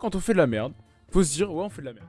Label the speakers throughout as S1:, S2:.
S1: Quand on fait de la merde, faut se dire, ouais, on fait de la merde.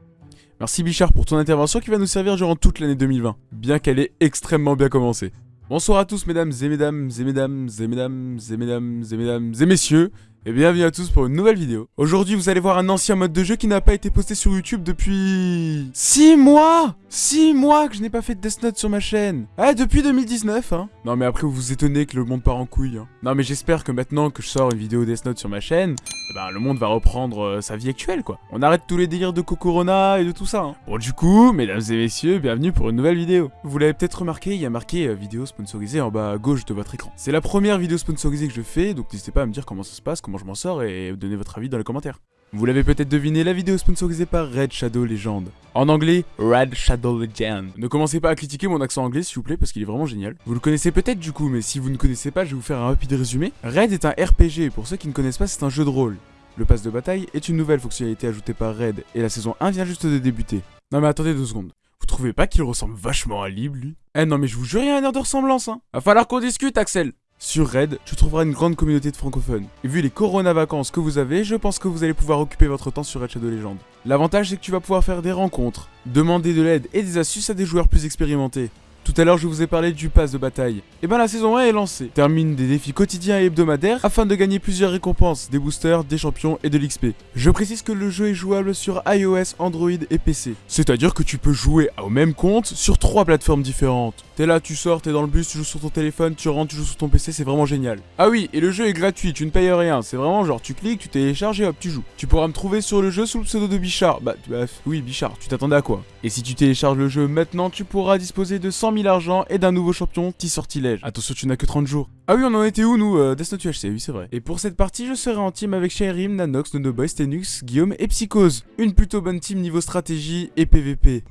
S1: Merci Bichard pour ton intervention qui va nous servir durant toute l'année 2020, bien qu'elle ait extrêmement bien commencé. Bonsoir à tous mesdames et mesdames et mesdames et mesdames et mesdames et mesdames et messieurs, et bienvenue à tous pour une nouvelle vidéo. Aujourd'hui vous allez voir un ancien mode de jeu qui n'a pas été posté sur YouTube depuis... 6 mois 6 mois que je n'ai pas fait de Death Note sur ma chaîne Ah depuis 2019 hein Non mais après vous vous étonnez que le monde part en couille hein. Non mais j'espère que maintenant que je sors une vidéo Death Note sur ma chaîne, eh ben, le monde va reprendre euh, sa vie actuelle quoi. On arrête tous les délires de Kokorona et de tout ça hein. Bon du coup, mesdames et messieurs, bienvenue pour une nouvelle vidéo. Vous l'avez peut-être remarqué, il y a marqué euh, vidéo sponsorisée en bas à gauche de votre écran. C'est la première vidéo sponsorisée que je fais, donc n'hésitez pas à me dire comment ça se passe, comment je m'en sors et donner votre avis dans les commentaires. Vous l'avez peut-être deviné, la vidéo sponsorisée par Red Shadow Legend. En anglais, Red Shadow Legend. Ne commencez pas à critiquer mon accent anglais s'il vous plaît parce qu'il est vraiment génial. Vous le connaissez peut-être du coup, mais si vous ne connaissez pas, je vais vous faire un rapide résumé. Red est un RPG, pour ceux qui ne connaissent pas, c'est un jeu de rôle. Le pass de bataille est une nouvelle fonctionnalité ajoutée par Red, et la saison 1 vient juste de débuter. Non mais attendez deux secondes. Vous trouvez pas qu'il ressemble vachement à Lib, lui? Eh non mais je vous jure, il y a un air de ressemblance, hein Va falloir qu'on discute, Axel sur Red, tu trouveras une grande communauté de francophones. Et vu les corona vacances que vous avez, je pense que vous allez pouvoir occuper votre temps sur Red Shadow Legend. L'avantage c'est que tu vas pouvoir faire des rencontres, demander de l'aide et des astuces à des joueurs plus expérimentés. Tout à l'heure, je vous ai parlé du pass de bataille. Et ben la saison 1 est lancée. Termine des défis quotidiens et hebdomadaires afin de gagner plusieurs récompenses, des boosters, des champions et de l'XP. Je précise que le jeu est jouable sur iOS, Android et PC. C'est-à-dire que tu peux jouer au même compte sur trois plateformes différentes. T'es là, tu sors, t'es dans le bus, tu joues sur ton téléphone, tu rentres, tu joues sur ton PC, c'est vraiment génial. Ah oui, et le jeu est gratuit, tu ne payes rien. C'est vraiment genre tu cliques, tu télécharges et hop, tu joues. Tu pourras me trouver sur le jeu sous le pseudo de Bichard. Bah, bah oui, Bichard, tu t'attendais à quoi? Et si tu télécharges le jeu maintenant, tu pourras disposer de 100 000 argent et d'un nouveau champion, petit sortilège. Attention, tu n'as que 30 jours. Ah oui, on en était où nous euh, Death Note UHC, oui c'est vrai. Et pour cette partie, je serai en team avec Shairim, Nanox, Nonoboy, Stenux, Guillaume et Psychose. Une plutôt bonne team niveau stratégie et PVP.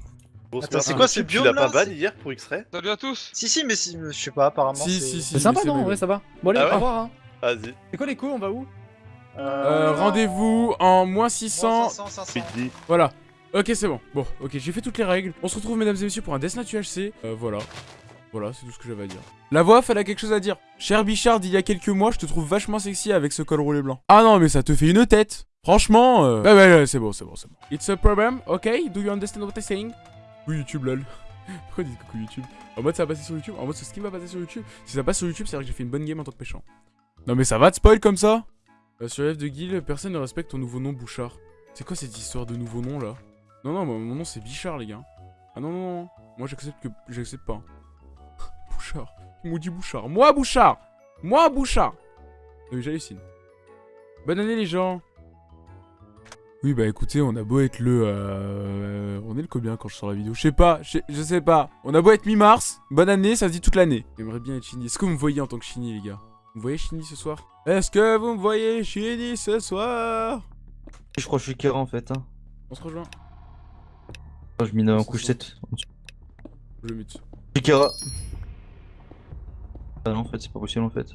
S2: Attends, c'est quoi ce biome là
S3: pas ban hier pour X-Ray?
S4: Salut à tous
S2: Si, si, mais si, je sais pas, apparemment.
S1: Si,
S2: c'est-
S1: si, si.
S5: C'est sympa non
S1: c'est
S5: En vrai
S1: vrai.
S5: ça va. Bon allez,
S3: Ah ouais
S5: au revoir hein.
S3: Vas-y.
S5: C'est quoi les coups On va où?
S1: Euh, rendez-vous en moins 600.
S2: 500, 500.
S3: Midi.
S1: Voilà. Ok, c'est bon. Bon, ok, j'ai fait toutes les règles. On se retrouve, mesdames et messieurs, pour un Death Note UHC. Euh, voilà. Voilà, c'est tout ce que j'avais à dire. La voix, elle a quelque chose à dire. Cher Bichard, il y a quelques mois, je te trouve vachement sexy avec ce col roulé blanc. Ah non, mais ça te fait une tête. Franchement, euh... ouais, ouais, c'est bon, c'est bon, c'est bon. It's a problem, ok? Do you understand what I'm saying? Oui, YouTube, lol. Pourquoi dites coucou YouTube? En mode ça va passer sur YouTube? En mode ce skin va passer sur YouTube? Si ça passe sur YouTube, c'est vrai que j'ai fait une bonne game en tant que péchant. Non mais ça va te spoil comme ça? Euh, Sur F de Guild, personne ne respecte ton nouveau nom Bouchard. C'est quoi cette histoire de nouveau nom là? Non non, moi, mon nom c'est Bichard les gars. Ah non non non, moi j'accepte que j'accepte pas. Bouchard. Maudit Bouchard? Moi Bouchard Moi Bouchard Non mais j'hallucine. Bonne année les gens oui bah écoutez, on a beau être le... Euh, on est le combien quand je sors la vidéo? Je sais pas, je sais- pas. On a beau être mi-mars, bonne année, ça se dit toute l'année. J'aimerais bien être Shinny. Est-ce que vous me voyez en tant que Shinny les gars? Vous me voyez Shinny ce soir? Est-ce que vous me voyez Shinny ce soir?
S6: Je crois que je suis Kera en fait. Hein.
S1: On se rejoint.
S6: Oh, je mine en couche 7.
S1: Je le mute.
S6: Je suis Kera. Ah non, en fait, c'est pas possible en fait.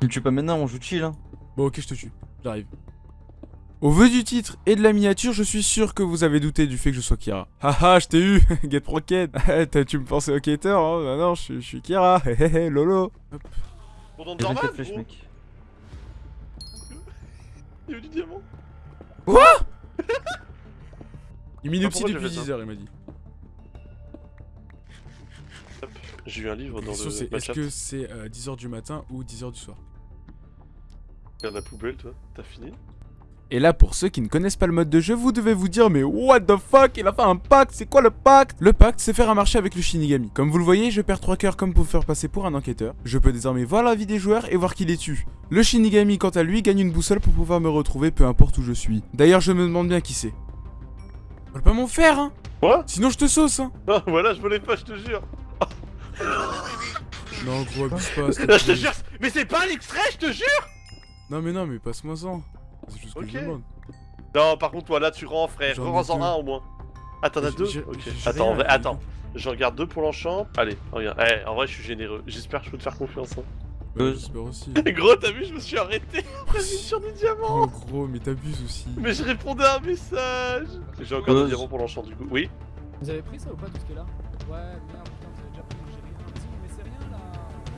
S6: Tu me tues pas maintenant, on joue chill. Hein.
S1: Bon ok, je te tue. J'arrive. Au vu du titre et de la miniature, je suis sûr que vous avez douté du fait que je sois Kira. Haha, je t'ai eu Get Rocket T'as- Tu me pensais au Kater, hein Bah non, je suis- je suis Kira Hehehe, lolo
S3: Bon, dans
S6: J'ai
S3: normal,
S6: 24 flèches,
S3: gros.
S6: mec.
S3: Il y a eu du diamant.
S1: Il mine
S3: Ah,
S1: depuis
S3: j'ai fait
S1: 10 heures, il m'a dit.
S3: J'ai eu un livre dans le
S1: c'est, est-ce que c'est 10h du matin ou 10h du soir?
S3: Regarde la poubelle, toi. T'as fini?
S1: Et là, pour ceux qui ne connaissent pas le mode de jeu, vous devez vous dire Mais what the fuck Il a fait un pacte C'est quoi le pacte? Le pacte, c'est faire un marché avec le Shinigami. Comme vous le voyez, je perds 3 cœurs comme pour faire passer pour un enquêteur. Je peux désormais voir la vie des joueurs et voir qui les tue. Le Shinigami, quant à lui, gagne une boussole pour pouvoir me retrouver peu importe où je suis. D'ailleurs, je me demande bien qui c'est. Vole pas mon fer, hein?
S3: Quoi?
S1: Sinon, je te sauce, hein
S3: Ah, voilà, je volais pas, je te jure.
S1: Non, gros, abuse pas.
S3: je te jure. Mais c'est pas un extrait, je te jure.
S1: Non, mais non, mais passe-moi ça. C'est juste que
S3: Ok.
S1: je demande.
S3: Non, par contre, toi, là, tu rends, frère.
S1: J'en
S3: Rends-en
S1: deux.
S3: un au moins. Ah, deux Ok. Attends, en
S1: rien,
S3: vrai,
S1: j'ai
S3: attends. Je regarde deux pour l'enchant. Allez, regarde. Eh, en vrai, je suis généreux. J'espère que je peux te faire confiance. Hein.
S1: Ouais, j'espère aussi.
S3: Gros, t'as vu, je me suis arrêté après sur du diamant.
S1: Oh, gros, mais t'abuses aussi.
S3: Mais je répondais à un message. J'ai encore des
S6: Buzz.
S3: diamants pour l'enchant, du coup. Oui.
S5: Vous avez pris ça ou pas tout ce qui est là Ouais, merde,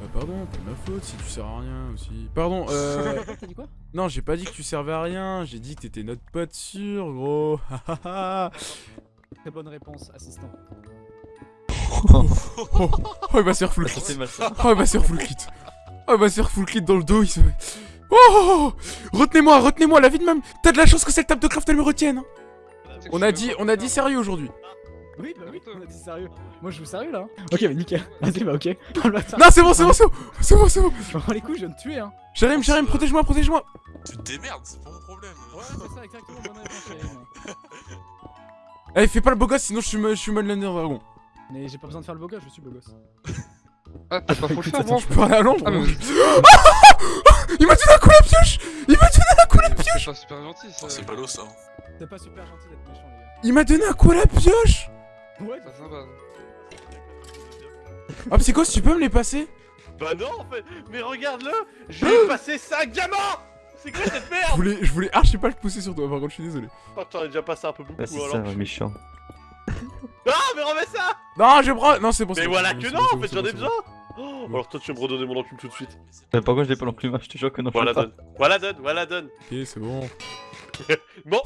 S1: Bah pardon, pas de ma faute si tu sers à rien aussi. Pardon, euh...
S5: T'as dit quoi?
S1: Non, j'ai pas dit que tu servais à rien, j'ai dit que t'étais notre pote sûr, gros.
S5: Très bonne réponse, assistant.
S1: oh, il va se faire full
S6: ça.
S1: Oh, il va se faire full crit. Oh, il va se faire full crit dans le dos, il se... Oh, oh, oh Retenez-moi, retenez-moi, la vie de même. T'as de la chance que cette table de craft, elle me retienne. hein. On a dit, on a dit sérieux aujourd'hui.
S5: Oui, bah oui, on a dit sérieux. Moi je joue sérieux là. hein. Ok, bah nickel. Vas-y, bah ok. Ah,
S1: Non, c'est bon, c'est bon, c'est bon. C'est bon, c'est bon.
S5: Je bats les couilles, je viens de tuer hein.
S1: Jérémy, Jérémy, protège-moi, protège-moi.
S4: Tu te démerdes, c'est pas mon problème.
S5: Ouais, c'est ça, exactement, bonne réponse.
S1: Allez, fais pas le beau gosse, sinon je suis, je suis mode Lander Dragon.
S5: Mais j'ai pas besoin de faire le beau gosse, je suis beau gosse.
S7: Ah, t'as pas faux le.
S1: Je peux aller à l'ombre.
S7: Ah, mais
S1: moi. Il m'a donné un coup à la pioche Il m'a donné un coup à la pioche
S7: C'est pas super gentil, ça.
S4: Oh, c'est ballot ça.
S5: C'est pas super gentil d'être méchant, les
S1: Il m'a donné un coup à la pioche
S5: gars. Ouais,
S7: Pas sympa.
S1: Ah, Psychos, tu peux me les passer?
S3: Bah non, en fait. Mais regarde-le. Je lui ai passé 5 diamants. C'est quoi cette
S1: Je
S3: merde
S1: voulais, je voulais archi pas le pousser sur toi, par contre, je suis désolé.
S3: Oh, t'en as déjà passé un peu beaucoup
S6: c'est
S3: alors.
S6: ça, méchant.
S3: Ah, mais remets ça
S1: Non, je prends. Non, c'est bon, c'est
S3: Mais voilà que non, en fait, j'en ai besoin. Oh, alors toi, tu vas me redonner mon enclume tout de suite.
S6: Mais pourquoi je l'ai pas l'enclume Je te jure que non.
S3: Voilà, donne. Voilà, donne. Voilà, donne.
S1: Ok, c'est bon.
S3: Bon,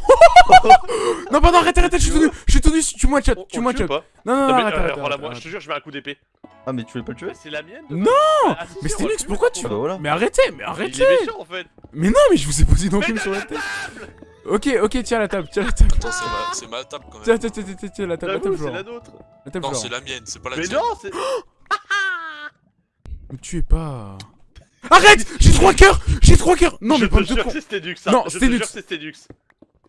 S1: Non, pardon, arrête, arrête, je suis tout nu, je suis tout nu, tu moi chat, tu moi chat. Non, non,
S3: Non,
S1: non,
S3: mais
S1: arrête,
S3: euh,
S1: arrête,
S3: moi, je te jure, je mets un coup d'épée.
S6: Ah, mais tu voulais pas le tuer?
S3: C'est la mienne
S1: Non
S3: Ah, si,
S1: Mais Sténux,
S3: va
S1: pourquoi tu-
S6: Ah bah.
S1: Mais arrêtez, mais
S3: Il
S1: arrêtez
S3: est méchant en fait.
S1: Mais non, mais je vous ai posé une enclume
S3: Mais
S1: sur la tête. Ok, ok, tiens la table, tiens la table.
S4: Attends, c'est ma, c'est ma table quand
S1: Tiens,
S4: même.
S1: tiens, tiens, tiens, tiens, la table, la table,
S3: c'est la
S1: Florent.
S3: nôtre.
S1: La table,
S4: Non,
S1: Florent.
S4: c'est la mienne, c'est pas la
S3: Mais
S4: tienne.
S3: non, c'est.
S1: Me tuez pas. Arrête J'ai trois cœurs J'ai trois cœurs Non,
S3: je
S1: mais pas de con.
S3: c'est Sténux, ça.
S1: Non,
S3: je te jure c'est.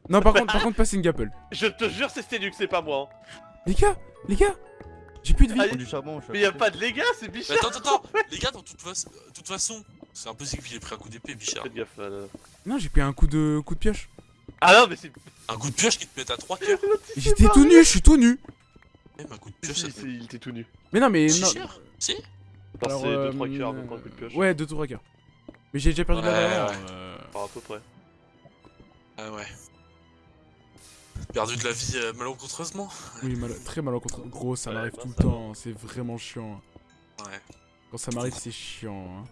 S1: Non, par contre, par contre, passez une gapple.
S3: Je te jure, c'est Sténux, c'est pas moi. hein.
S1: Les gars, les gars, j'ai plus de vie.
S6: Prends du charbon, je
S3: Mais y'a pas de légas, c'est
S4: Mais
S3: Bichard.
S4: attends, attends, attends, les gars, dans toute, fa- toute façon, c'est impossible qu'il ait pris un coup d'épée, Bichard.
S3: Faites gaffe. là.
S1: Non, j'ai pris un coup de coup de pioche.
S3: Ah non, mais c'est.
S4: Un coup de pioche qui te met à 3 cœurs.
S1: J'étais tout nu, je suis tout nu.
S4: Même un coup de pioche, ça
S3: Si,
S4: te
S3: si, il était tout nu.
S1: Mais non, mais
S4: Si
S1: non.
S4: cher Si
S3: Non,
S1: Alors,
S3: c'est 2-3
S1: euh,
S3: cœurs, même pas un coup de pioche.
S1: Ouais, 2 trois cœurs. Mais j'ai déjà perdu de la
S4: Ouais,
S1: valeur.
S4: ouais.
S1: euh,
S3: Enfin, à peu près.
S4: Ah ouais. Perdu de la vie euh, malencontreusement
S1: Oui, mal- très malencontreux. Gros, ça
S3: Ouais,
S1: m'arrive tout le temps. C'est vraiment chiant.
S4: Ouais,
S1: Quand ça m'arrive, c'est chiant. hein.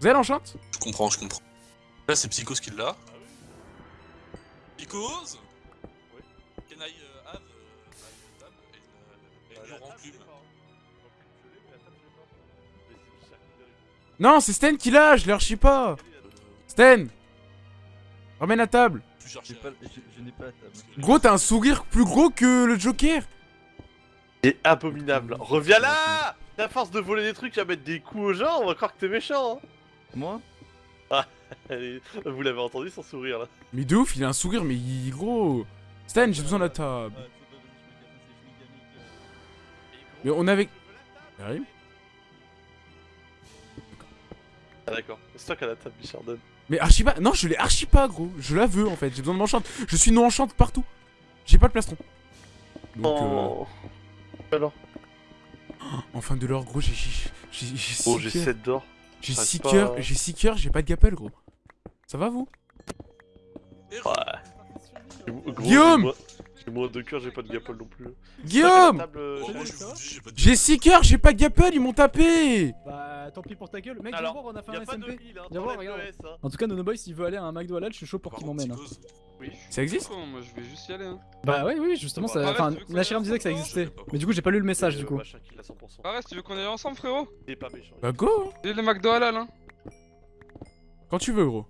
S1: Vous avez l'enchante
S4: je comprends, je comprends. Là, c'est Psychos qui l'a. Psychos Can I uh,
S1: Non, c'est Sten qui l'a, je l'ai archi pas. Sten Ramène la table.
S6: Pas- Je je n'ai pas la table.
S1: Gros, t'as un sourire plus gros que le Joker.
S3: C'est abominable. Reviens là À force de voler des trucs à mettre des coups aux gens, on va croire que t'es méchant.
S6: Moi?
S3: Hein. Allez, vous l'avez entendu son sourire là.
S1: Mais de ouf, il a un sourire, mais il gros. Stan, j'ai besoin de la table. Mais on avait. Arrive
S3: Ah d'accord. C'est toi qui as la table, Bichard donne.
S1: Mais archi pas. Non, je l'ai archi pas, gros. Je la veux en fait. J'ai besoin de m'enchante. Je suis non enchante partout. J'ai pas de plastron. Donc,
S3: Oh. Alors
S1: euh, en fin de l'heure, gros, j'ai. J'ai j'ai- j'ai
S3: Oh,
S1: six
S3: j'ai
S1: cœurs.
S3: 7 d'or.
S1: J'ai
S3: j'arrive
S1: 6
S3: pas
S1: cœurs. J'ai 6 cœurs, j'ai pas de gapel, gros. Ça va vous?
S3: Ouais.
S1: Guillaume
S3: j'ai moins- de cœur, j'ai pas de gapple non plus.
S1: Guillaume
S3: euh,
S4: j'ai pas de
S1: J'ai 6 cœurs, j'ai pas de gapel, ils m'ont tapé
S5: Bah tant pis pour ta gueule. Mec, viens voir, on a fait un SMP.
S3: hein.
S5: Viens voir, regarde.
S3: hein.
S5: En tout cas, Nono Boy, s'il veut aller à un McDo halal, je suis chaud pour qu'il m'emmène. hein.
S3: Oui.
S1: Ça existe
S7: moi je vais juste y aller. Hein.
S5: Bah ouais, oui, justement,
S3: Bah,
S5: ça. Enfin, me disait que ça existait. Mais du coup, j'ai pas lu le message
S3: Et,
S5: du coup.
S3: machin qu'il a 100%.
S7: Arrête, tu veux qu'on aille ensemble, frérot
S3: Il est pas méchant.
S1: Bah go.
S7: Il est le McDo halal, hein.
S1: Quand tu veux, gros.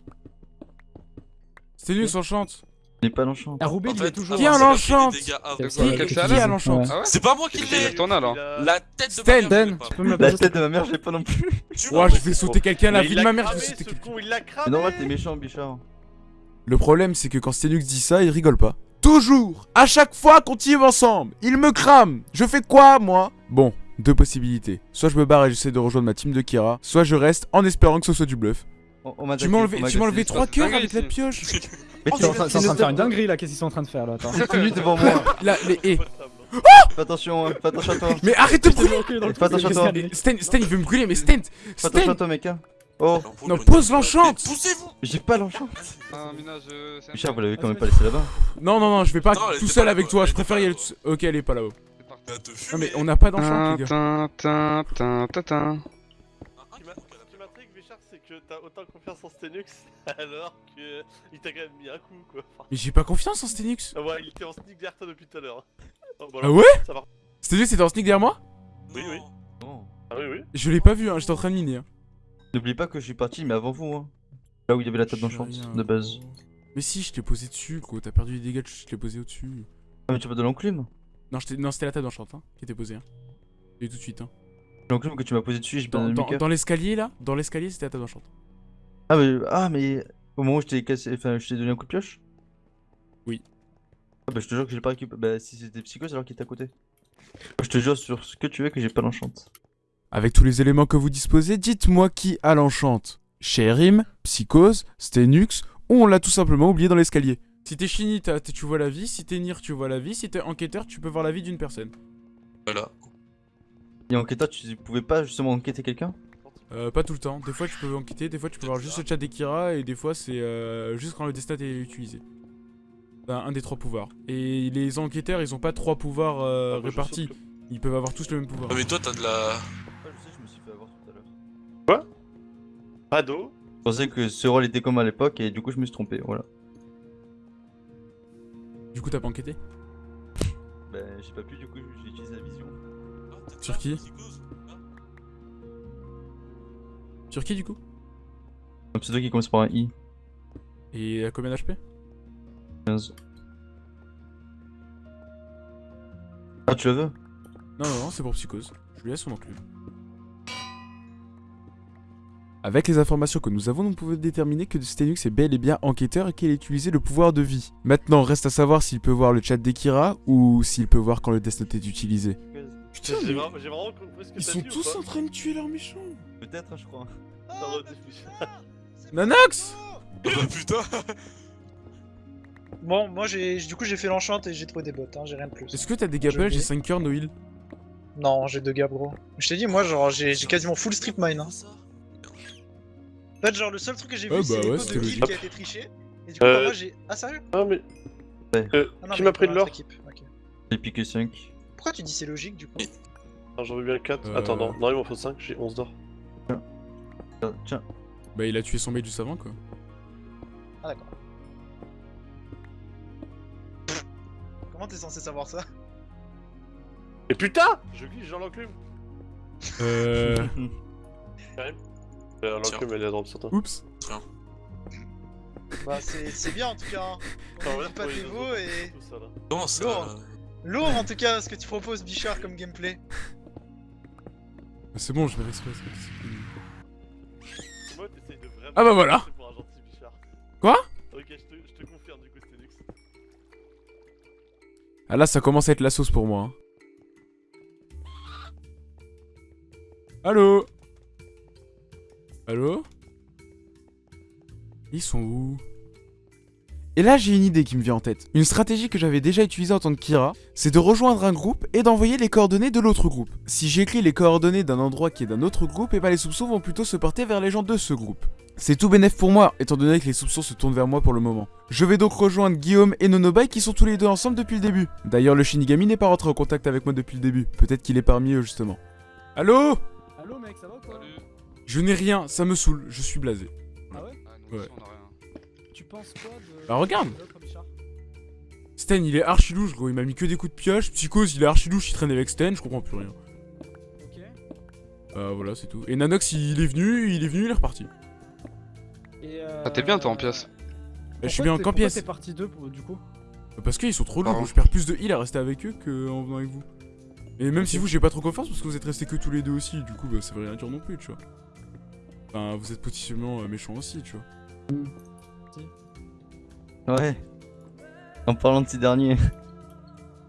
S1: C'était nul, s'enchante.
S6: Je n'ai pas l'enchant.
S5: Ah, Roubaix,
S4: En
S5: il
S4: fait,
S5: est toujours.
S1: Qui a
S4: avant, c'est moi
S1: l'enchante
S4: qui.
S5: Qui-
S1: a l'enchante
S7: Ah
S4: C'est pas moi qui l'ai La tête de ma mère, je
S5: Dan,
S4: l'ai pas.
S5: tu peux me la
S6: tête de ma mère, j'ai pas non plus.
S1: Ouah, je vais sauter quelqu'un, la vie de ma mère, je vais sauter quelqu'un.
S3: con, il l'a
S6: Mais
S3: cramé
S6: normal, t'es méchant, Bichard.
S1: Le problème, c'est que quand Stenux dit ça, il rigole pas. Toujours À chaque fois qu'on team ensemble Il me crame Je fais quoi, moi? Bon, deux possibilités. Soit je me barre et j'essaie de rejoindre ma team de Kira, soit je reste en espérant que ce soit du bluff.
S6: On, on m'a
S1: Tu m'as enlevé,
S6: m'a
S1: tu m'as
S6: agressé,
S1: enlevé
S6: je
S1: trois
S6: passe.
S1: cœurs
S7: dingue
S1: avec la pioche
S6: Mais
S5: C'est en train c'est en train de faire une dinguerie là, qu'est-ce qu'ils sont en train de faire là Attends.
S6: T'es nu devant moi.
S1: Là, les... eh.
S6: Fais attention, hein, fais attention à toi.
S1: Mais arrête de brûler
S6: Fais attention à toi.
S1: Sten, Sten, il veut me brûler, mais Sten
S6: Fais attention à
S1: Sten
S6: toi, mec. hein. Oh,
S1: Non, pose l'enchante
S4: Mais Poussez-vous
S6: j'ai pas l'enchant.
S7: Ah, Mina, je. c'est un
S6: Bichard,
S7: peu-
S6: vous l'avez quand même pas laissé là-bas.
S1: Non, non, non, je vais pas tout seul avec toi, je préfère y aller tout seul. Ok, elle est pas là-haut.
S7: C'est
S1: Non, mais on n'a pas d'enchante, les gars.
S3: Que t'as autant confiance en Stenux alors que il t'a quand même mis un coup quoi. Enfin,
S1: Mais j'ai pas confiance en Stenux.
S3: ah ouais, il était en sneak derrière toi depuis tout à l'heure. Oh, bah
S1: Ah ouais
S3: Ça va.
S1: Stenux c'était en sneak derrière moi
S3: Oui, oui. Ah oui, oui.
S1: Je l'ai pas vu, hein, j'étais en train de miner. hein.
S6: N'oublie pas que je suis parti, mais avant vous, hein. Là où il y avait la table d'enchante,
S1: rien,
S6: de base.
S1: Mais si, je t'ai posé dessus, gros. T'as perdu les dégâts, je t'ai posé au-dessus.
S6: Ah, mais tu pas de l'enclume
S1: Non, c'était la table d'enchant hein, qui était posée. Hein. Et tout de suite. Hein.
S6: Que tu m'as posé dessus, j'ai
S1: Dans, dans, l'escalier là, dans l'escalier c'était la table d'enchant.
S6: Ah, mais, ah, mais au moment où je t'ai cassé, enfin, je t'ai donné un coup de pioche?
S1: Oui.
S6: Ah, bah, je te jure que j'ai pas récupéré. Bah, si c'était psychose alors qu'il était à côté. Je te jure sur ce que tu veux que j'ai pas l'enchante.
S1: Avec tous les éléments que vous disposez, dites-moi qui a l'enchante. Sherim, Psychose, Stenux, ou on l'a tout simplement oublié dans l'escalier. Si t'es t'es- tu vois la vie, si t'es Nir, tu vois la vie, si t'es enquêteur, tu peux voir la vie d'une personne.
S4: Voilà.
S6: Et enquêteur, tu pouvais pas justement enquêter quelqu'un?
S1: Euh, pas tout le temps, des fois tu peux enquêter, des fois tu peux voir juste le chat d'Ekira, et des fois c'est euh, juste quand le destin est utilisé. Enfin, un des trois pouvoirs. Et les enquêteurs, ils ont pas trois pouvoirs euh,
S3: Ah, bah,
S1: répartis, ils peuvent avoir tous le même pouvoir.
S4: Ah, mais toi, t'as de la.
S6: Ah, je sais, je me suis fait avoir tout à l'heure.
S3: que- Pas d'eau.
S6: Je pensais que ce rôle était comme à l'époque et du coup je me suis trompé, voilà.
S1: Du coup t'as pas enquêté?
S6: Bah j'ai pas pu, du coup j'ai utilisé la vision.
S1: Sur qui Sur qui du coup
S6: Un pseudo qui commence par un I.
S1: Et à combien d'HP
S6: 15. Ah tu la veux
S1: Non, non, non, c'est pour Psychose. Je lui laisse son enclume. Avec les informations que nous avons, nous pouvons déterminer que Stenux est bel et bien enquêteur et qu'il a utilisé le pouvoir de vie. Maintenant, reste à savoir s'il peut voir le chat d'Ekira ou s'il peut voir quand le Death Note est utilisé. Putain,
S3: J'ai vraiment, j'ai vraiment compris ce que
S1: ils sont
S3: dit
S1: tous
S3: pas
S1: en train de tuer leurs méchants.
S6: Peut-être, hein, je crois.
S3: Redéfini.
S1: Nanox
S4: Oh putain
S2: Bon, moi j'ai du coup j'ai fait l'enchante et j'ai trouvé des bottes, hein, j'ai rien de plus.
S1: Est-ce que t'as des gapels J'ai
S2: vais.
S1: 5 cœurs, Noil.
S2: Non, j'ai deux gars gros. Je t'ai dit, moi genre j'ai j'ai quasiment full strip mine. Hein. En fait, genre le seul truc que j'ai
S1: Ah
S2: vu
S1: bah
S2: c'est
S1: c'était
S2: de qui a été triché. Et du coup,
S3: Euh,
S2: bah, moi j'ai. Ah sérieux?
S3: Ah, mais. Euh,
S2: ah, non,
S3: qui
S2: mais
S3: m'a pris de l'or.
S6: J'ai piqué 5.
S2: Pourquoi tu dis c'est logique du coup
S3: Ah, J'en veux bien 4.
S1: Euh.
S3: Attends, non, non, il m'en faut 5, j'ai 11 d'or.
S6: Tiens.
S1: Bah, il a tué son mate juste avant, quoi.
S2: Ah d'accord. Comment t'es censé savoir ça?
S3: Et putain Je glisse, j'ai l'enclume
S1: Euh.
S3: Euh, L'enclume, elle est à droite, certain.
S1: Oups.
S2: Bah c'est c'est bien en tout cas. Hein. On
S3: ouais,
S2: oublie pas veaux et.
S3: tout ça, là.
S2: Lourd. En tout cas ce que tu proposes Bichard comme gameplay.
S1: C'est bon, je vais exprès. c'est-
S3: Moi, t'essayes de vraiment.
S1: Ah bah voilà.
S3: passer pour un gentil bichard.
S1: Quoi?
S3: Ok, je te, je te confirme du coup, Stenux.
S1: Ah là, ça commence à être la sauce pour moi. hein. Allô? Allô? Ils sont où? Et là, j'ai une idée qui me vient en tête. Une stratégie que j'avais déjà utilisée en tant que Kira, c'est de rejoindre un groupe et d'envoyer les coordonnées de l'autre groupe. Si j'écris les coordonnées d'un endroit qui est d'un autre groupe, et bah les soupçons vont plutôt se porter vers les gens de ce groupe. C'est tout bénef pour moi, étant donné que les soupçons se tournent vers moi pour le moment. Je vais donc rejoindre Guillaume et Nonobai qui sont tous les deux ensemble depuis le début. D'ailleurs, le Shinigami n'est pas rentré en contact avec moi depuis le début. Peut-être qu'il est parmi eux justement. Allô?
S5: Allô mec, ça va ou quoi?
S7: Salut
S1: Je n'ai rien, ça me saoule, je suis blasé.
S5: Ah ouais?
S7: Ah,
S1: Ouais.
S7: rien.
S5: Tu penses quoi de.
S1: Bah, regarde. Sten, il est archi louche, gros, il m'a mis que des coups de pioche. Psychose, il est archi louche, il traîne avec Sten, je comprends plus rien.
S5: Ok.
S1: Euh, voilà, c'est tout. Et Nanox, il est venu, il est venu, il est reparti.
S5: Et euh...
S7: Ah, t'es bien, toi, en pièce.
S1: Bah, je suis bien en pièce.
S5: t'es parti 2 du coup
S1: Parce qu'ils sont trop lourds, je perds plus de heal à rester avec eux qu'en venant avec vous. Et même si vous, j'ai pas trop confiance parce que vous êtes restés que tous les deux aussi, du coup, bah, ça veut rien dire non plus, tu vois. Enfin, vous êtes potentiellement euh, méchants aussi, tu vois.
S6: Ouais. En parlant de ces derniers.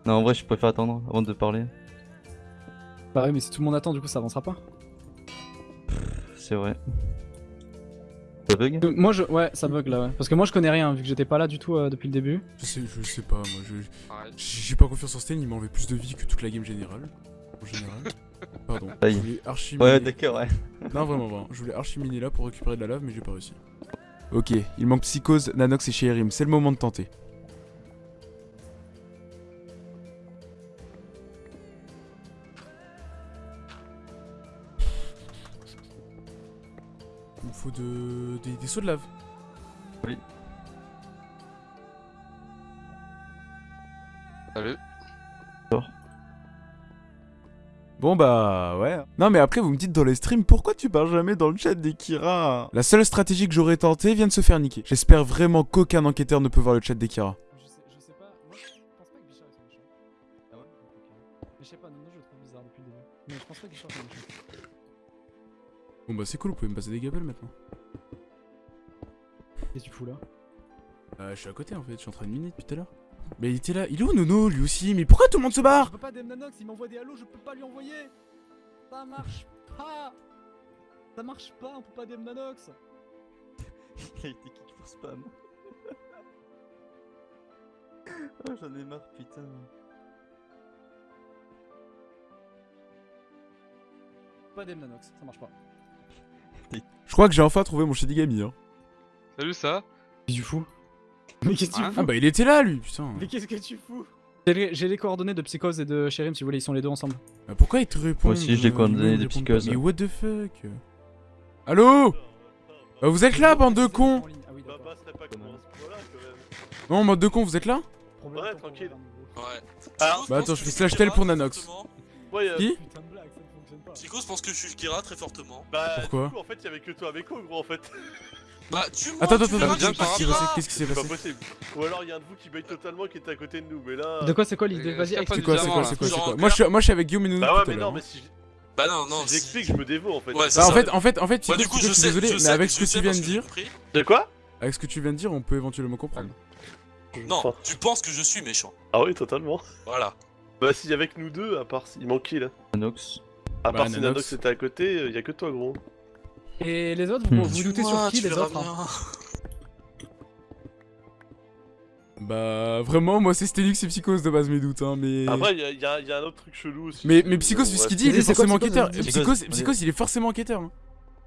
S6: non, en vrai, je préfère attendre avant de parler.
S5: Bah ouais, mais si tout le monde attend, du coup ça avancera pas.
S6: C'est vrai. Ça bug?
S5: Euh, Moi je. Ouais, ça bug là, ouais. Parce que moi je connais rien, vu que j'étais pas là du tout euh, depuis le début.
S1: Je sais, je sais pas, moi, je... J'ai pas confiance en Sten, il m'enlève plus de vie que toute la game générale. En général. Pardon.
S6: Aïe.
S1: Je voulais archi
S6: Ouais, d'accord, ouais.
S1: Non, vraiment, vraiment. Je voulais archi miner là pour récupérer de la lave, mais j'ai pas réussi. Ok, il manque Psychose, Nanox et Sherim. C'est le moment de tenter. Il me faut de des, des sauts de lave.
S7: Salut.
S1: Bon bah ouais. Non mais après vous me dites dans les streams pourquoi tu parles jamais dans le chat des Kira La seule stratégie que j'aurais tenté vient de se faire niquer. J'espère vraiment qu'aucun enquêteur ne peut voir le chat des Kira.
S5: Je sais, je sais pas, moi je pense pas que Bichard soit méchant.
S6: Ah ouais
S5: je sais pas, non, non, je le trouve bizarre depuis le début. Mais je pense pas que Bichard soit méchant.
S1: Bon bah c'est cool, vous pouvez me passer des gabelles maintenant.
S5: Qu'est-ce que tu fous là?
S1: Euh, je suis à côté en fait, je suis en train de miner depuis tout à l'heure. Mais il était là, il est où Nono lui aussi? Mais pourquoi tout le monde se
S5: Je
S1: barre
S5: peux pas Nanox, il m'envoie des halos, je peux pas lui envoyer Ça marche pas Ça marche pas, on peut pas Nanox
S6: Il a été kick pour spam. oh, j'en ai marre, putain.
S5: Pas DM Nanox, ça marche pas.
S1: Je crois que j'ai enfin trouvé mon Shedigami hein.
S7: Salut ça?
S5: Tu fous Mais qu'est-ce que tu fous
S1: Ah bah il était là lui, putain.
S5: Mais qu'est-ce que tu fous J'ai les, les coordonnées de Psychose et de Sherim si vous voulez, ils sont les deux ensemble.
S1: Bah, pourquoi il te répond
S6: Moi aussi, j'ai
S1: euh,
S6: coordonné
S1: ils me
S6: des
S1: répondent
S6: psychoses.
S1: pas Mais what the fuck Allô Bah, Vous êtes là, bande de cons
S5: Ah oui,
S3: Bah,
S5: d'accord.
S3: bah, serait pas comme à ce point-là quand même.
S1: Non, bande de cons, vous êtes là
S3: Ouais,
S5: de
S3: tranquille.
S4: Ouais.
S3: Ah,
S4: Psychose
S1: bah, attends, je fais slash tel pour Nanox.
S3: Ouais, euh,
S1: Qui
S5: de.
S4: Psychose pense que je suis Kira très fortement.
S3: bah,
S1: Pourquoi
S3: du coup, en fait, il y avait que toi avec eux, gros, en fait.
S4: Bah, tu moi,
S1: Attends, attends, attends, qu'est-ce qui s'est passé
S3: C'est pas possible. Ou alors, il y a un de vous qui bait totalement qui était à côté de nous, mais là.
S5: De quoi c'est quoi l'idée
S7: Euh,
S5: Vas-y,
S7: C'est
S5: explique.
S1: quoi, c'est quoi, c'est quoi, c'est quoi moi je, suis, moi je suis avec Guillaume et Nono
S3: Bah ouais, mais non, mais si
S4: Bah non, non.
S3: si
S4: si-
S3: j'explique, je me dévoue en fait.
S4: Ouais,
S1: Bah en fait, en fait, en fait,
S4: Bah, du coup, je
S1: suis
S4: sais,
S1: désolé, mais avec ce que tu viens de dire.
S3: De quoi
S1: avec ce que tu viens de dire, on peut éventuellement comprendre.
S4: Non,
S3: Enfin.
S4: tu penses que je suis méchant.
S3: Ah oui, totalement.
S4: Voilà.
S3: Bah, si avec nous deux, à part. Il manquait là?
S6: Nanox.
S3: À
S1: Bah,
S3: part si
S1: Nanox.
S3: Nanox était à côté, euh, y a que toi, gros.
S5: Et les autres, vous
S6: Hmm.
S5: vous doutez sur qui les autres hein.
S1: Bah vraiment, moi c'est Stelix et Psychose de base mes doutes, hein, mais...
S3: Après, il y, a- y a y a un autre truc chelou aussi.
S1: Mais, mais Psychose, vu ce qu'il dit, il est forcément enquêteur. Psychose, il est forcément enquêteur. hein.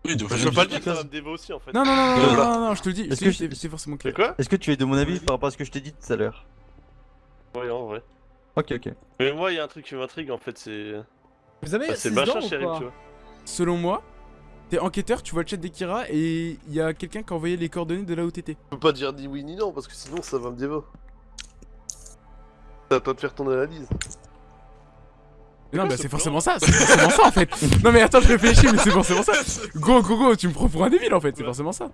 S4: Oui, de
S3: je peux pas le dire, ça va me dévo aussi en fait.
S1: Non, non, non, non, non,
S6: Voilà.
S1: non, non, je te le dis,
S6: Est-ce
S1: c'est forcément
S3: C'est
S1: enquêteur.
S3: quoi
S6: Est-ce que tu es de mon avis par rapport à ce que je t'ai dit tout à l'heure?
S3: Ouais, en vrai.
S6: Ok, ok.
S3: Mais moi, y a un truc qui m'intrigue en fait, c'est.
S5: Vous avez
S3: bah, c'est
S5: 6
S3: le machin, chérie, tu vois.
S1: Selon moi, t'es enquêteur, tu vois le chat des Kira et il y a quelqu'un qui a envoyé les coordonnées de là où t'étais.
S3: Je peux pas dire ni oui ni non parce que sinon ça va me dévo. Ça va pas te faire ton analyse.
S1: Non, bah
S3: ce
S1: c'est
S3: plan
S1: forcément ça, c'est forcément ça en fait. Non, mais attends, je réfléchis, mais c'est forcément ça. Go, go, go, tu me prends pour un débile en fait, c'est forcément ça.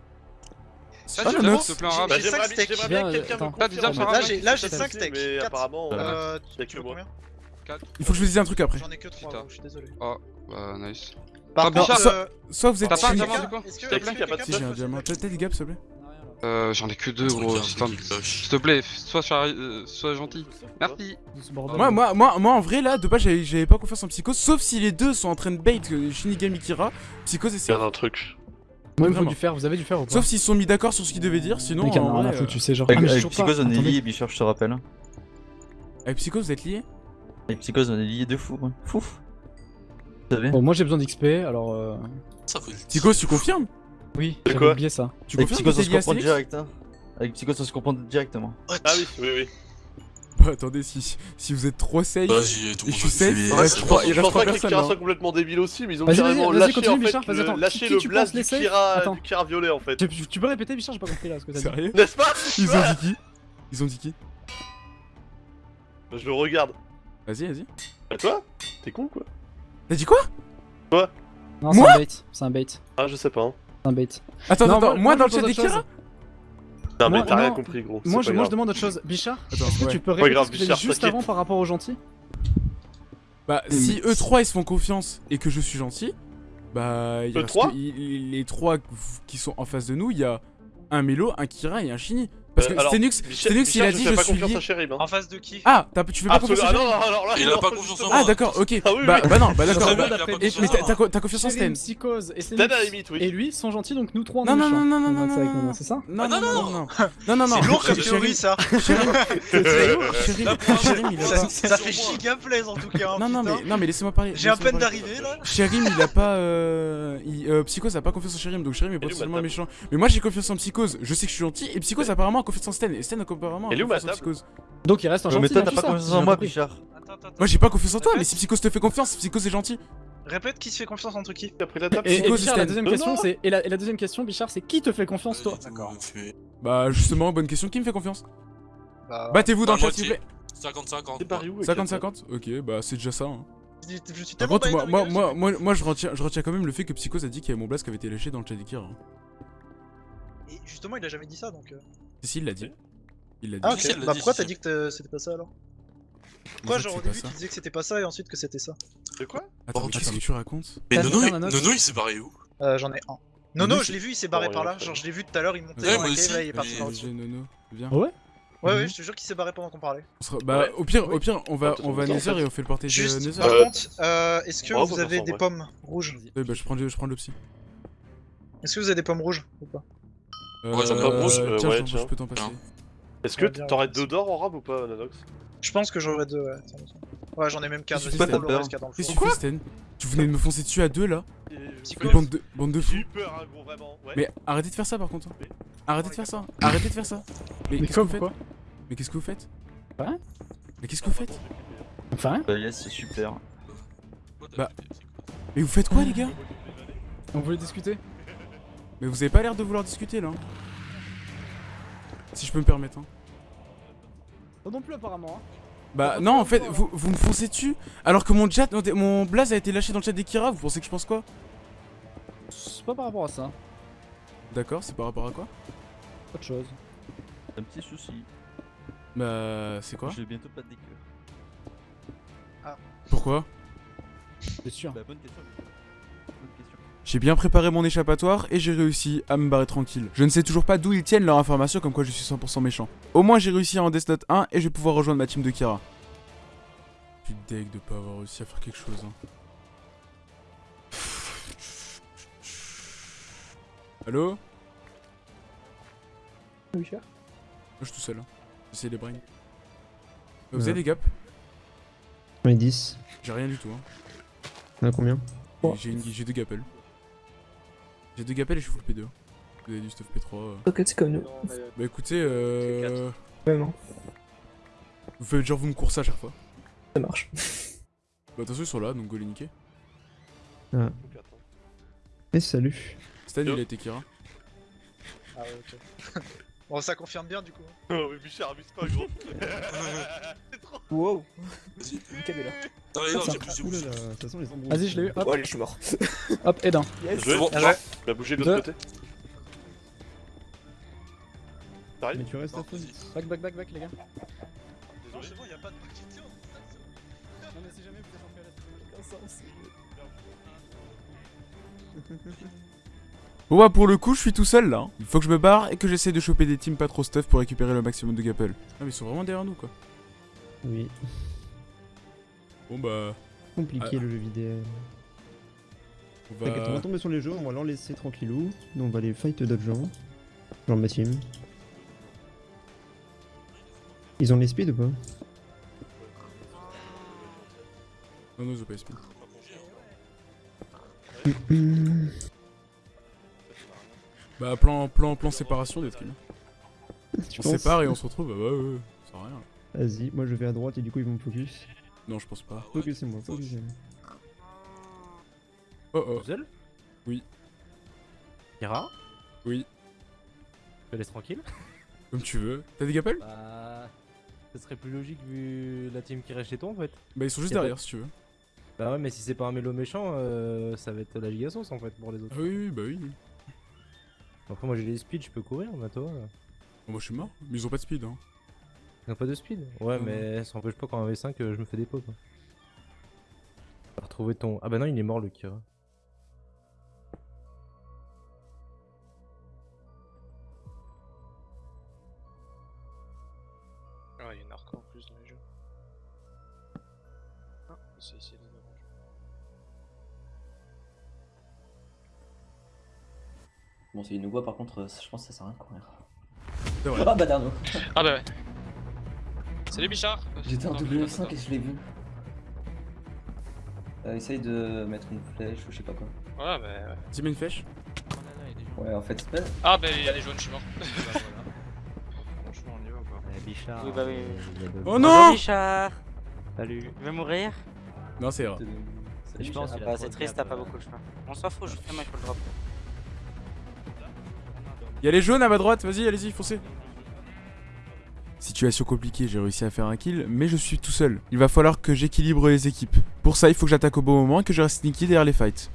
S7: Ah,
S1: Ah,
S7: tu
S1: non,
S7: veux
S1: non.
S7: se plaint
S2: J'ai-
S7: rap.
S3: Bah,
S2: j'ai
S3: j'aimerais bien, que quelqu'un me
S7: Ah,
S3: confirme.
S7: Là,
S3: fait.
S2: j'ai- là, j'ai
S3: Ça,
S2: cinq
S3: c'est,
S2: steaks.
S3: Mais
S2: Quatre.
S3: apparemment,
S1: Euh,
S2: tu
S3: que
S2: veux
S3: moi.
S2: combien
S1: Il faut que je vous dise un truc après.
S2: J'en ai que 3,
S7: Putain.
S2: je suis désolé.
S7: Bah, nice.
S2: Par contre,
S7: Bichard,
S2: euh,
S1: Soit vous êtes
S7: T'as pas un diamant, du coup
S3: pas de
S2: quelqu'un
S1: Si, j'ai un diamant.
S2: faire
S1: T'as des gaps, s'il te plaît
S7: Euh, j'en ai que deux, gros. S'il S'il te plaît, sois, euh, sois gentil. Merci.
S1: Moi, moi, moi, moi, en vrai, là, de base, j'avais pas confiance en Psychose, sauf si les deux sont en train de bait Shinigami Kira, Psychose et Serge.
S3: un truc.
S5: Moi, il me faut du fer, vous avez du fer ou pas
S1: Sauf s'ils sont mis d'accord sur ce qu'ils devaient dire, sinon.
S5: Y en a foutre, tu sais, genre.
S6: Avec,
S5: Ah, mais
S6: Psychose, on est liés, Bichard, je te rappelle.
S1: Avec Psychose, vous êtes liés
S6: Avec Psychose, on est liés de fou. hein. Fouf. Savez
S5: Bon, moi j'ai besoin d'XP, alors. Euh...
S4: Ça
S1: tu confirmes?
S5: Oui, j'avais
S3: quoi
S5: oublié ça.
S1: Tu
S6: Avec
S1: confirmes
S6: Psychose,
S1: que
S6: on se comprend direct. Hein. Avec Psychose, on se comprend directement.
S4: What?
S3: Ah oui, oui, oui.
S1: Bah, attendez, si, si vous êtes trop safe.
S4: Vas-y, tout
S1: Et
S4: le
S1: je
S4: monde
S1: suis safe, il reste
S3: Je pense pas que Kira
S1: hein.
S3: soit complètement débile aussi, mais ils ont carrément lâché
S5: continue,
S3: en fait
S5: Bichard, vas-y,
S3: le,
S5: attends.
S3: lâché
S5: Qui- qui
S3: le blast du Kira,
S5: Attends.
S3: du Kira violet en fait.
S5: Tu, peux répéter, Bichard, j'ai pas compris là ce que t'as dit.
S1: Sérieux?
S3: N'est-ce pas?
S1: Ils ont dit qui? Ils ont dit qui?
S3: Je le regarde.
S1: Vas-y, vas-y.
S3: Bah toi? T'es con quoi
S1: T'as dit quoi
S5: Non, c'est
S1: Moi
S5: un bait, c'est un bait, c'est
S3: Ah je sais pas. Hein.
S5: un bait.
S1: Attends,
S5: Non,
S1: attends,
S5: moi-
S1: moi,
S5: moi,
S1: dans le chat des Kira
S3: Non mais t'as rien compris gros.
S5: Moi
S3: c'est
S5: je, moi demande autre chose. Bichard,
S1: Attends,
S5: est-ce que
S1: ouais.
S5: tu peux
S3: grave, Bichard,
S5: juste avant par rapport aux gentils
S1: Bah, si eux trois ils se font confiance et que je suis gentil, bah. Il reste Les trois qui sont en face de nous, il y a un Mélo, un Kira et un Shini. Parce
S3: Euh,
S1: que Stenux, Stenux il a dit je
S3: pas
S1: suis
S3: confiance
S1: lié.
S3: Sherib. Hein.
S2: En face de qui?
S1: Ah, t'as- tu fais pas confiance à
S3: Ah là.
S4: Il a
S3: non,
S4: pas confiance en moi.
S1: Ah, d'accord, ok.
S3: Ah oui,
S1: bah,
S3: oui.
S1: bah non, bah d'accord. Bah- mais t'as confiance en Sten
S5: Psychose et
S3: Stan
S5: Stenix
S3: à la limite, oui.
S5: et lui sont gentils donc nous trois on
S1: Non,
S5: est
S1: non,
S5: méchants.
S1: non, non, non,
S5: On
S1: non, non,
S5: Nono,
S1: non.
S5: C'est ça
S1: Non,
S4: Ah,
S1: non,
S4: non,
S1: non,
S4: non.
S1: non, non.
S2: C'est lourd comme théorie ça Ça, fait giga plaise en tout cas. hein,
S1: Non, non, mais, non, mais laissez-moi parler.
S2: J'ai à peine d'arriver là.
S1: Chérim, il a pas. Euh, euh, Psychose a pas confiance en Chérim, donc Chérim est potentiellement méchant. Mais moi j'ai confiance en Psychose, je sais que je suis gentil, et Psychose apparemment confiance en Sten, et Sten a apparemment
S3: Elle est où,
S1: confiance en Psychose.
S5: Donc il reste un gentil
S6: mais toi, t'as pas confiance en moi,
S2: attends.
S1: Moi j'ai pas confiance en toi, mais si Psychose te fait confiance, Psychose est gentil.
S2: Répète qui se fait confiance entre qui
S3: T'as pris la table
S5: Et, et Bichard, la deuxième question, c'est. Et la, et la deuxième question, Bichard, c'est qui te fait confiance, toi
S2: D'accord.
S1: Bah justement, bonne question, qui me fait confiance
S2: Bah,
S1: Battez-vous dans le chat s'il vous plaît
S4: 50-50.
S3: T'es pari où avec
S1: 50-50 Ok, bah c'est déjà ça. Hein.
S2: je, je suis
S1: Par
S2: tellement
S1: contre, moi, moi, moi, moi, moi, je, retiens, je retiens quand même le fait que Psychos a dit qu'il y avait mon blast qui avait été lâché dans le chat d'Ikira. hein.
S2: Et justement, il a jamais dit ça donc.
S1: Si, si, il l'a dit. Il l'a dit.
S2: Ah, ok. Bah,
S4: dit,
S2: pourquoi
S4: si,
S2: t'as dit que c'était pas ça alors?
S1: En
S2: Pourquoi,
S1: fait,
S2: genre, au début,
S1: ça.
S2: tu disais que c'était pas ça et ensuite que c'était ça?
S3: De quoi?
S1: Attends,
S4: qu'est-ce
S1: que tu racontes?
S4: Mais Nono, il- s'est barré où?
S2: Euh, j'en ai un. Nono, je l'ai vu, il s'est barré
S3: Bon,
S2: par là. Genre, je l'ai vu tout à l'heure, il montait
S1: Ouais,
S2: dans la cave, il est parti par dessus.
S1: Nono, viens.
S5: Ouais
S2: Ouais, ouais, je te jure qu'il s'est barré pendant qu'on parlait.
S1: Bah, au pire, au pire, on va, on va Nether
S3: en fait.
S1: et on fait le portage de
S2: Juste,
S1: Nether.
S2: par
S3: Euh,
S2: contre, euh, est-ce que vous avez des
S3: ouais.
S2: pommes rouges?
S1: Ouais, bah je prends, je prends le psy.
S2: Est-ce que vous avez des pommes rouges ou pas?
S4: Ouais, j'en rouge,
S3: euh,
S1: tiens,
S3: ouais,
S1: je t'en-
S3: tiens.
S1: je peux t'en passer.
S3: Est-ce que t'aurais deux d'or en rab ou pas, Nanox?
S2: Je pense que j'aurais deux, ouais. Ouais, j'en ai même quatre.
S1: Qu'est-ce
S2: Vas-y,
S1: que
S2: fais
S1: tu
S2: le
S6: fais
S2: reste qu'il y a dans le
S1: Qu'est-ce que tu fais, Sten? Tu venais de me foncer dessus à deux là?
S2: Psycho.
S1: Bande de, bande de
S3: J'ai
S1: fous.
S3: eu peur, hein, gros, vraiment. Ouais.
S1: Mais arrêtez de faire ça par contre. hein. Arrêtez de faire ça. Arrêtez de faire ça. Mais qu'est-ce que
S5: quoi,
S1: vous faites? Mais qu'est-ce que vous faites?
S5: Hein
S1: Mais qu'est-ce que vous faites?
S5: Enfin,
S6: Bah, yes, c'est super.
S1: Bah. Mais vous faites quoi les gars?
S5: On voulait discuter?
S1: Mais vous avez pas l'air de vouloir discuter là. hein. Si je peux me permettre. hein.
S5: Oh non plus, apparemment. hein.
S1: Bah non en fait vous, vous me foncez dessus alors que mon chat mon blaze a été lâché dans le chat d'Ekira vous pensez que je pense quoi?
S5: C'est pas par rapport à ça.
S1: D'accord c'est par rapport à quoi?
S5: Autre chose.
S6: Un petit souci.
S1: Bah c'est quoi?
S6: Je vais bientôt pas de décœur.
S1: Pourquoi?
S5: C'est sûr.
S6: Bah, bonne question.
S1: J'ai bien préparé mon échappatoire et j'ai réussi à me barrer tranquille. Je ne sais toujours pas d'où ils tiennent leur information comme quoi je suis 100% méchant. Au moins j'ai réussi à en Death Note 1 et je vais pouvoir rejoindre ma team de Kira. Je suis deg de pas avoir réussi à faire quelque chose. hein. Allô?
S5: Oui, cher.
S1: Moi je suis tout seul. hein. J'essaie les brains. Vous
S8: Ouais.
S1: avez des gaps?
S8: Ouais, 10.
S1: J'ai rien du tout. Hein.
S8: On a combien?
S1: J'ai deux gapels. J'ai deux gapels et je suis full P2. Vous avez du stuff P3. euh.
S8: Ok, c'est comme nous.
S1: Bah écoutez, euh...
S8: Ouais, non,
S1: vous faites genre vous me coursez à chaque fois.
S8: ça marche.
S1: Bah attention ils sont là donc go les niquer.
S8: Et salut.
S1: Stan il a été Kira.
S2: Ah, ouais, ok. bon, ça confirme bien du coup.
S3: Oh, mais Bichard, abuse pas, gros.
S8: Wow.
S4: Vas-y.
S8: Cabé là.
S4: Non, mais non, j'ai plus.
S5: Vas-y, je l'ai eu. Hop,
S8: Oh, allez, je suis mort.
S5: hop, et d'un.
S2: Ah ouais.
S3: bah bougez de l'autre côté.
S8: Mais tu restes à.
S5: Back, back, back, back, les gars.
S2: Non, c'est bon, y'a pas de.
S5: Non, mais si jamais vous êtes en PLS, aucun sens.
S1: Bon bah pour le coup je suis tout seul là. hein. Il faut que je me barre et que j'essaie de choper des teams pas trop stuff pour récupérer le maximum de gapels. Ah mais ils sont vraiment derrière nous quoi.
S8: Oui.
S1: Bon bah...
S8: Compliqué
S1: Ah.
S8: le jeu vidéo.
S1: On
S8: T'inquiète, on
S1: va...
S8: tomber sur les jeux, on va leur laisser tranquillou. Nous, on va aller fight d'autres gens. Genre ma team. Ils ont les speed ou pas
S1: Non non ils ont pas speed.
S8: Hmm.
S1: Bah plan, plan, plan séparation d'être kills.
S8: Tu
S1: On
S8: penses
S1: sépare et on se retrouve, bah ouais ouais, ça sert à rien.
S8: Vas-y, moi je vais à droite et du coup ils vont me focus.
S1: Non je pense pas.
S8: Focusez-moi, focusez-moi.
S1: Oh oh.
S9: seul
S1: Oui.
S9: Kira
S1: Oui.
S9: Je te laisse tranquille
S1: Comme tu veux. T'as des gapels?
S9: Bah. Ce serait plus logique vu la team qui reste chez toi en fait.
S1: Bah ils sont juste
S9: pas-
S1: derrière si tu veux.
S9: Bah ouais, mais si c'est pas un mélo méchant, euh, ça va être la giga sauce en fait pour les autres.
S1: Ah oui oui bah oui.
S9: Après, moi j'ai les speed, je peux courir, mais toi. euh,
S1: Bon, moi je suis mort, mais ils ont pas de speed hein.
S9: Ils ont pas de speed Ouais, mais ça empêche pas qu'en V5 euh, je me fais des pots quoi. Tu vas retrouver ton. Ah bah non, il est mort le Kira.
S2: Ouais, il y a une hardcore en plus dans les jeux. Ah, c'est ici les oranges.
S10: Bon, c'est une voix par contre, euh, je pense que ça sert à rien de courir. Ah bah Darno
S11: Ah bah ouais. Salut Bichard
S10: J'étais en
S11: Attends,
S10: W5
S11: attends,
S10: et je l'ai vu. Euh, essaye de mettre une flèche ou je sais pas quoi.
S11: Ouais, bah ouais.
S1: Dis-moi une flèche.
S10: Ouais, en fait, c'est pas.
S11: Ah bah il y a des jaunes, je suis mort.
S2: Franchement, on y va ou pas
S9: Bichard.
S12: Oui, bah oui.
S9: de-
S1: Oh non
S12: Bichard Salut. Il va mourir?
S1: Non c'est vrai.
S10: c'est- Je pense
S5: Ah bah, c'est triste,
S10: de
S5: t'as pas beaucoup
S10: le choix. On s'en fout, je fais mal, il faut le drop.
S1: Y'a les jaunes à ma droite, vas-y, allez-y, foncez. Situation compliquée, j'ai réussi à faire un kill, mais je suis tout seul. Il va falloir que j'équilibre les équipes. Pour ça, il faut que j'attaque au bon moment et que je reste sneaky derrière les fights.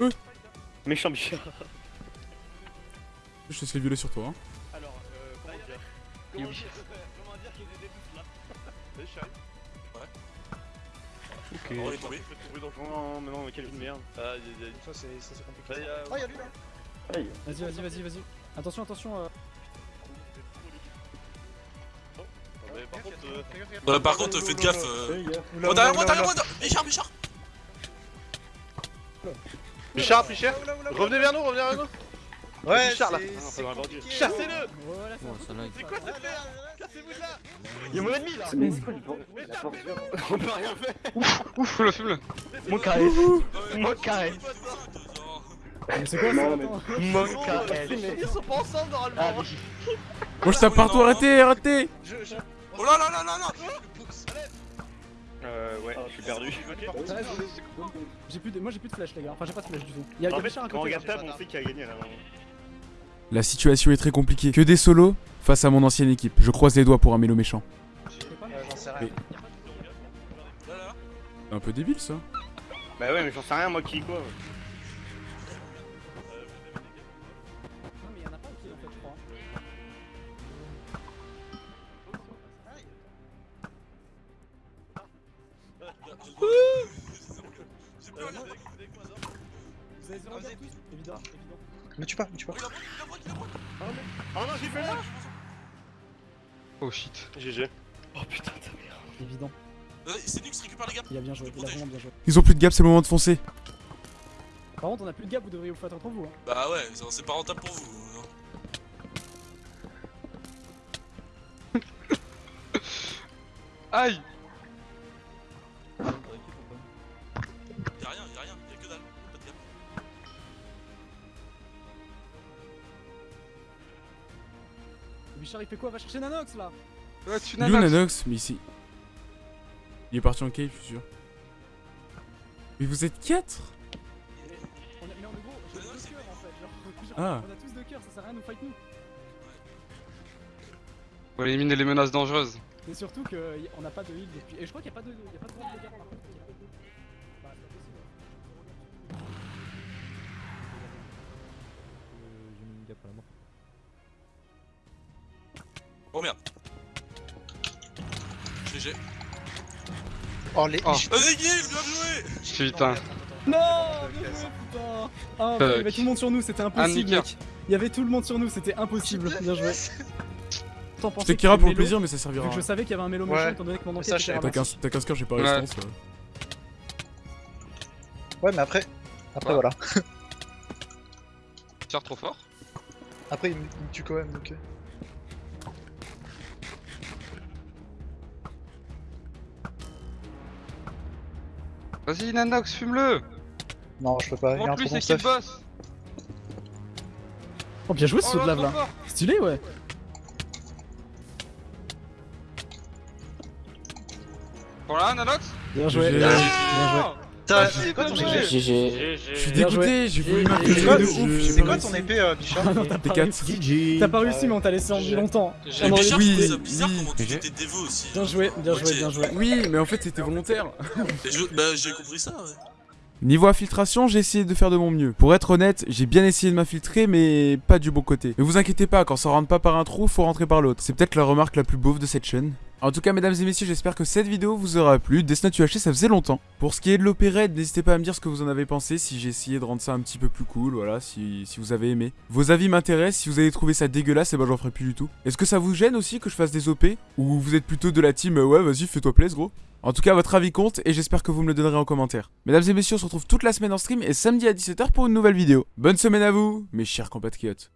S3: Méchant Bichard.
S1: Je te laisse les violer sur toi. Hein.
S3: Alors, euh, comment dire Comment dire Comment dire qu'il était tous là Salut.
S4: Ok.
S3: Oh,
S4: On est
S3: il
S4: tombé.
S3: faut trouver dans le fond, mais non, mais quelle vie de merde. Ah, y a, y a...
S2: Ça c'est ça, c'est compliqué.
S3: Ça, y a-
S2: Ah y'a lui là
S5: Vas-y, vas-y, vas-y, vas-y. Attention, attention. euh,
S3: mais par contre, euh...
S4: Ouais, par contre, faites gaffe. euh. Oh, derrière moi, derrière moi. Bichard, Bichard
S3: Bichard, Bichard. Revenez vers nous, revenez vers nous.
S2: Ouais,
S3: Bichard là. dans Chassez-le.
S5: Voilà, c'est
S3: quoi cette merde Cassez-vous de là Y'a mon ennemi là.
S10: Mais c'est quoi le
S3: On peut rien faire.
S7: Ouf, fume-le, fume-le.
S3: Mon carré Mon carré
S5: c'est quoi ça
S3: Mon carré Ils sont pas ensemble normalement.
S1: Moi je tape partout, arrêtez, arrêtez.
S4: Oh là là là là là
S3: Euh, ouais, je suis perdu.
S5: Ouais, J'ai plus de... Moi j'ai plus de flash les gars, enfin j'ai pas de flash du tout. Y'a
S3: En
S5: y'a
S3: fait,
S5: Bichard à
S3: quand on
S5: côté.
S3: regarde table, on sait qui a gagné là.
S1: La situation est très compliquée. Que des solos face à mon ancienne équipe. Je croise les doigts pour un mélo méchant.
S2: Euh, J'en sais rien.
S1: Un peu débile ça.
S3: Bah ouais, mais j'en sais rien, moi qui quoi. Oh putain, ta mère.
S5: Évident.
S4: Vas-y, C'est Nux, récupère les gars
S5: Il a bien joué, il a vraiment bien joué.
S1: Ils ont plus de gap, c'est le moment de foncer.
S5: Par contre on a plus de gap, vous devriez vous faire entre vous. Hein.
S4: Bah ouais, c'est- pas rentable pour vous. hein.
S7: Aïe
S4: Y'a rien, y'a rien, y'a que dalle. Pas de gap.
S5: Bichard il fait quoi? Va chercher Nanox là
S7: Ouais, tu
S1: Il est où Nanox Mais ici. Il est parti en cave, je suis sûr. Mais vous êtes 4
S5: on a, Mais en gros, j'ai deux cœurs en fait. Genre, genre,
S1: Ah.
S5: On a tous deux cœurs, ça sert à rien de nous fight nous.
S7: Faut éliminer les menaces dangereuses.
S5: Et surtout qu'on n'a pas de heal depuis. Et je crois qu'il n'y a pas de. Y a pas de de gap par contre.
S4: Oh
S2: les.
S7: Oh.
S4: Vas-y, Guil, bien joué
S7: Putain.
S5: Non Bien joué, putain Ah, il y avait tout le monde sur nous, c'était impossible, mec. Il y avait tout le monde sur nous, c'était impossible. Bien joué.
S1: C'était Kira pour le plaisir, mais ça
S5: Vu
S1: servira.
S5: que je savais qu'il y avait un mélo
S2: Ouais.
S5: méchant étant donné que mon enquête
S1: T'as
S5: ramassée.
S1: 15, t'as 15 coeurs, j'ai pas
S7: Ouais.
S1: résistance.
S2: Ouais, mais après. Après,
S7: Ouais.
S2: voilà.
S7: Tire trop fort.
S2: Après, il me tue quand même donc.
S7: Vas-y, Nanox, fume-le
S2: Non, je peux pas. Il y a un
S7: Montre-lui
S2: trop bon
S7: c'est qui le
S2: stuff.
S7: boss
S5: Oh, bien joué ce
S7: Oh
S5: saut de
S7: là,
S5: lave là. Stylé, ouais.
S7: Voilà, Nanox?
S5: Bien joué. Bien joué.
S2: T'as- C'est quoi ton épée.
S1: Je suis dégoûté, j'ai voulu marquer
S2: quoi,
S1: jeu,
S2: c'est quoi ton épée, euh, Bichard
S5: Ah non, t'as pas
S1: T4.
S5: réussi. T'as pas réussi, mais on t'a laissé en vie longtemps.
S1: Oui,
S4: ça bizarre
S1: oui.
S4: comment tu étais dévo aussi.
S5: Bien joué, bien joué, bien joué.
S1: Oui, mais en fait c'était volontaire.
S4: Bah j'ai compris ça, ouais.
S1: Niveau infiltration, j'ai essayé de faire de mon mieux. Pour être honnête, j'ai bien essayé de m'infiltrer, mais pas du bon côté. Ne vous inquiétez pas, quand ça rentre pas par un trou, faut rentrer par l'autre. C'est peut-être la remarque la plus beauve de cette chaîne. En tout cas, mesdames et messieurs, j'espère que cette vidéo vous aura plu. Death UHC, ça faisait longtemps. Pour ce qui est de l'opérette, n'hésitez pas à me dire ce que vous en avez pensé, si j'ai essayé de rendre ça un petit peu plus cool, voilà, si, vous avez aimé. Vos avis m'intéressent, si vous avez trouvé ça dégueulasse, et ben j'en ferai plus du tout. Est-ce que ça vous gêne aussi que je fasse des OP Ou vous êtes plutôt de la team, euh, ouais, vas-y, fais-toi plaisir, gros en tout cas, votre avis compte et j'espère que vous me le donnerez en commentaire. Mesdames et messieurs, on se retrouve toute la semaine en stream et samedi à 17h pour une nouvelle vidéo. Bonne semaine à vous, mes chers compatriotes.